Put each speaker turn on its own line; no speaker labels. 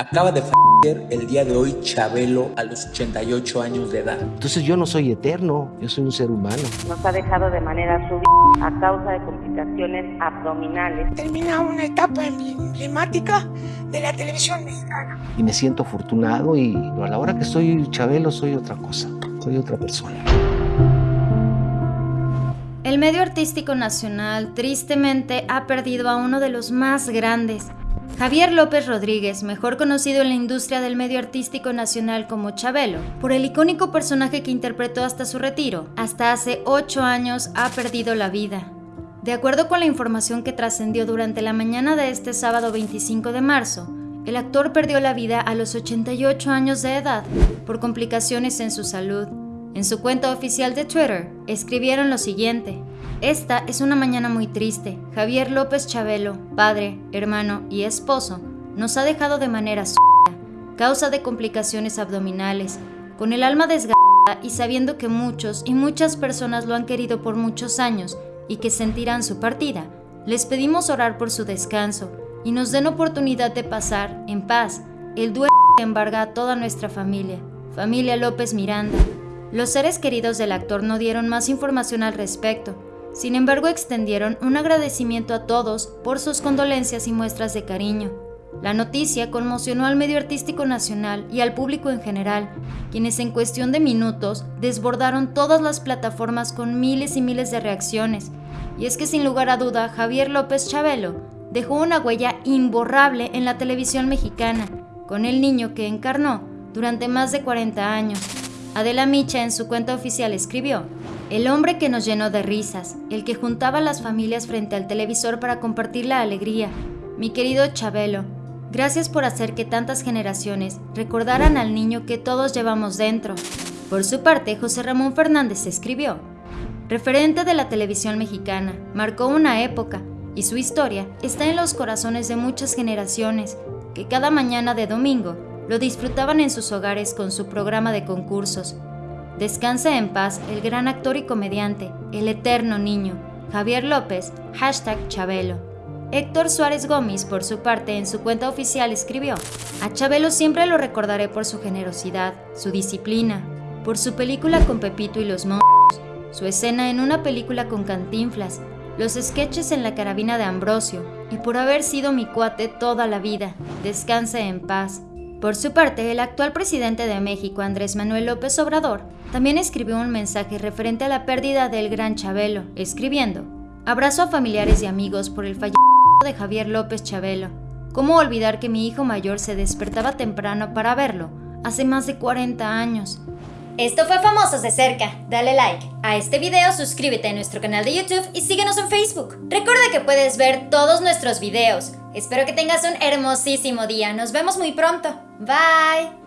Acaba de fallecer el día de hoy Chabelo a los 88 años de edad.
Entonces yo no soy eterno, yo soy un ser humano.
Nos ha dejado de manera súbita a causa de complicaciones abdominales.
Termina una etapa emblemática de la televisión mexicana.
Y me siento afortunado y a la hora que soy Chabelo soy otra cosa, soy otra persona.
El medio artístico nacional tristemente ha perdido a uno de los más grandes, Javier López Rodríguez, mejor conocido en la industria del medio artístico nacional como Chabelo, por el icónico personaje que interpretó hasta su retiro, hasta hace 8 años ha perdido la vida. De acuerdo con la información que trascendió durante la mañana de este sábado 25 de marzo, el actor perdió la vida a los 88 años de edad por complicaciones en su salud. En su cuenta oficial de Twitter, escribieron lo siguiente. Esta es una mañana muy triste. Javier López Chabelo, padre, hermano y esposo, nos ha dejado de manera causa de complicaciones abdominales, con el alma desgarrada y sabiendo que muchos y muchas personas lo han querido por muchos años y que sentirán su partida. Les pedimos orar por su descanso y nos den oportunidad de pasar, en paz, el duelo que embarga a toda nuestra familia. Familia López Miranda. Los seres queridos del actor no dieron más información al respecto, sin embargo, extendieron un agradecimiento a todos por sus condolencias y muestras de cariño. La noticia conmocionó al medio artístico nacional y al público en general, quienes en cuestión de minutos desbordaron todas las plataformas con miles y miles de reacciones. Y es que sin lugar a duda, Javier López Chabelo dejó una huella imborrable en la televisión mexicana, con el niño que encarnó durante más de 40 años. Adela Micha en su cuenta oficial escribió, el hombre que nos llenó de risas, el que juntaba las familias frente al televisor para compartir la alegría. Mi querido Chabelo, gracias por hacer que tantas generaciones recordaran al niño que todos llevamos dentro. Por su parte, José Ramón Fernández escribió, referente de la televisión mexicana, marcó una época y su historia está en los corazones de muchas generaciones que cada mañana de domingo lo disfrutaban en sus hogares con su programa de concursos, Descanse en paz el gran actor y comediante, el eterno niño, Javier López, hashtag Chabelo. Héctor Suárez Gómez, por su parte, en su cuenta oficial escribió, a Chabelo siempre lo recordaré por su generosidad, su disciplina, por su película con Pepito y los monstruos, su escena en una película con Cantinflas, los sketches en la carabina de Ambrosio, y por haber sido mi cuate toda la vida. Descanse en paz. Por su parte, el actual presidente de México, Andrés Manuel López Obrador, también escribió un mensaje referente a la pérdida del gran Chabelo, escribiendo, Abrazo a familiares y amigos por el fallecimiento de Javier López Chabelo. ¿Cómo olvidar que mi hijo mayor se despertaba temprano para verlo, hace más de 40 años?
Esto fue Famosos de Cerca. Dale like a este video, suscríbete a nuestro canal de YouTube y síguenos en Facebook. Recuerda que puedes ver todos nuestros videos. Espero que tengas un hermosísimo día. Nos vemos muy pronto. Bye.